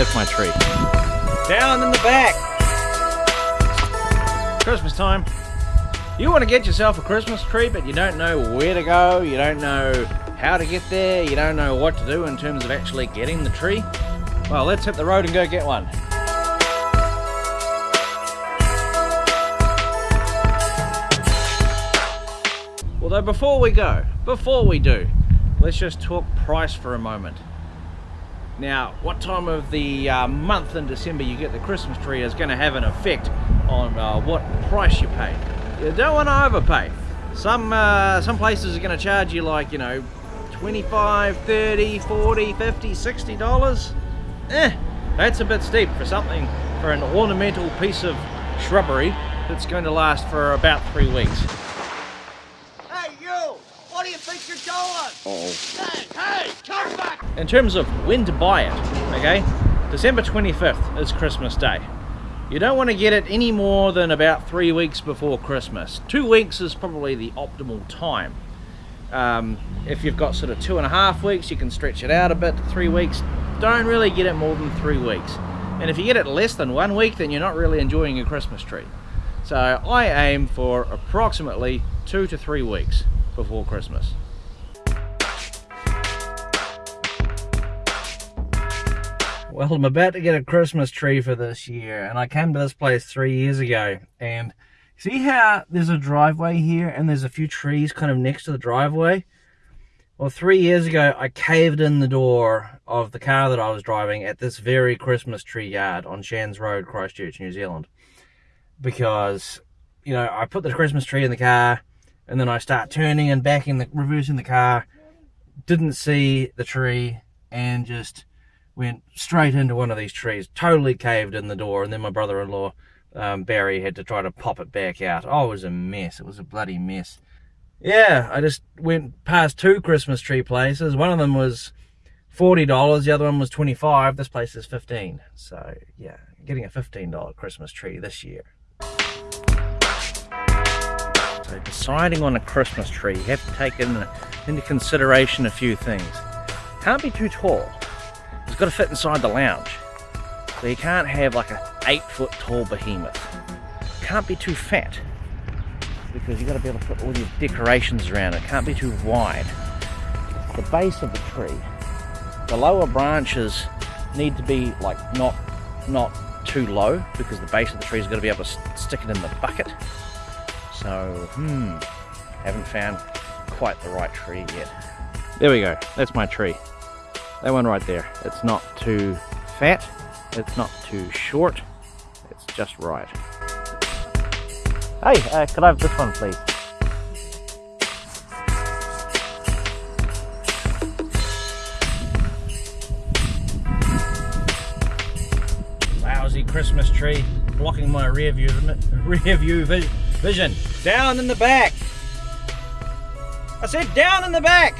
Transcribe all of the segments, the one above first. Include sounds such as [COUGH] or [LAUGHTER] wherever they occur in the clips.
That's my tree. Down in the back. Christmas time. You want to get yourself a Christmas tree, but you don't know where to go, you don't know how to get there, you don't know what to do in terms of actually getting the tree? Well, let's hit the road and go get one. Although before we go, before we do, let's just talk price for a moment. Now, what time of the uh, month in December you get the Christmas tree is going to have an effect on uh, what price you pay. You don't want to overpay. Some, uh, some places are going to charge you like, you know, 25, 30, 40, 50, 60 dollars. Eh, that's a bit steep for something, for an ornamental piece of shrubbery that's going to last for about three weeks. Hey, you! What do you think you're doing? Oh. Hey, hey, come back! In terms of when to buy it, okay, December 25th is Christmas Day. You don't want to get it any more than about three weeks before Christmas. Two weeks is probably the optimal time. Um, if you've got sort of two and a half weeks, you can stretch it out a bit to three weeks. Don't really get it more than three weeks. And if you get it less than one week, then you're not really enjoying your Christmas tree. So I aim for approximately two to three weeks before Christmas. Well, I'm about to get a Christmas tree for this year, and I came to this place three years ago, and see how there's a driveway here, and there's a few trees kind of next to the driveway? Well, three years ago, I caved in the door of the car that I was driving at this very Christmas tree yard on Shands Road, Christchurch, New Zealand. Because, you know, I put the Christmas tree in the car, and then I start turning and backing, the, reversing the car, didn't see the tree, and just went straight into one of these trees, totally caved in the door, and then my brother-in-law, um, Barry, had to try to pop it back out. Oh, it was a mess. It was a bloody mess. Yeah, I just went past two Christmas tree places. One of them was $40, the other one was 25 This place is 15 So, yeah, getting a $15 Christmas tree this year. So deciding on a Christmas tree, you have to take in, into consideration a few things. Can't be too tall it's got to fit inside the lounge. So you can't have like a eight foot tall behemoth. Can't be too fat because you've got to be able to put all your decorations around it. Can't be too wide. The base of the tree, the lower branches need to be like not not too low because the base of the tree is going to be able to stick it in the bucket. So, hmm, haven't found quite the right tree yet. There we go, that's my tree. That one right there. It's not too fat, it's not too short, it's just right. Hey, uh, could I have this one please? Lousy Christmas tree blocking my rear view, [LAUGHS] rear view vision. Down in the back. I said down in the back.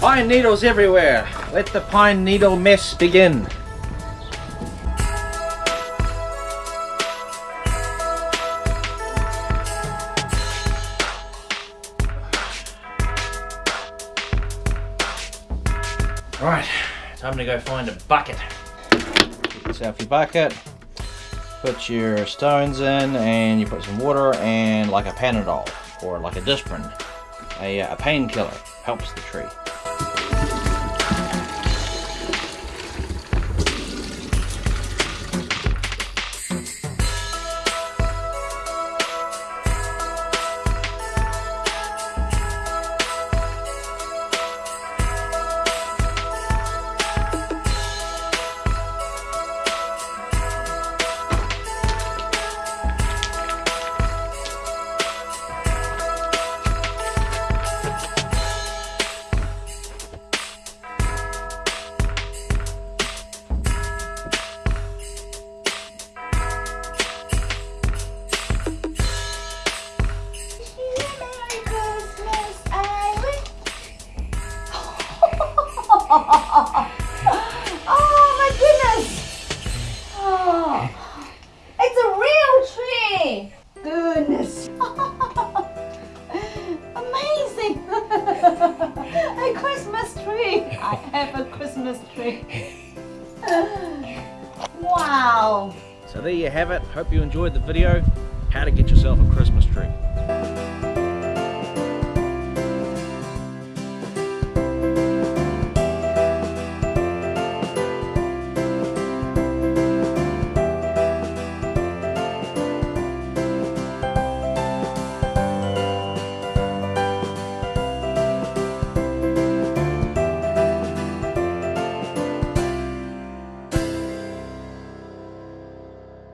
Pine needles everywhere. Let the pine needle mess begin. Right, time to go find a bucket. Get yourself your bucket, put your stones in, and you put some water and like a Panadol or like a Disprin, a, uh, a painkiller, helps the tree. [LAUGHS] oh my goodness! Oh, it's a real tree! Goodness! [LAUGHS] Amazing! [LAUGHS] a Christmas tree! I have a Christmas tree. wow! So there you have it. Hope you enjoyed the video. How to get yourself a Christmas tree.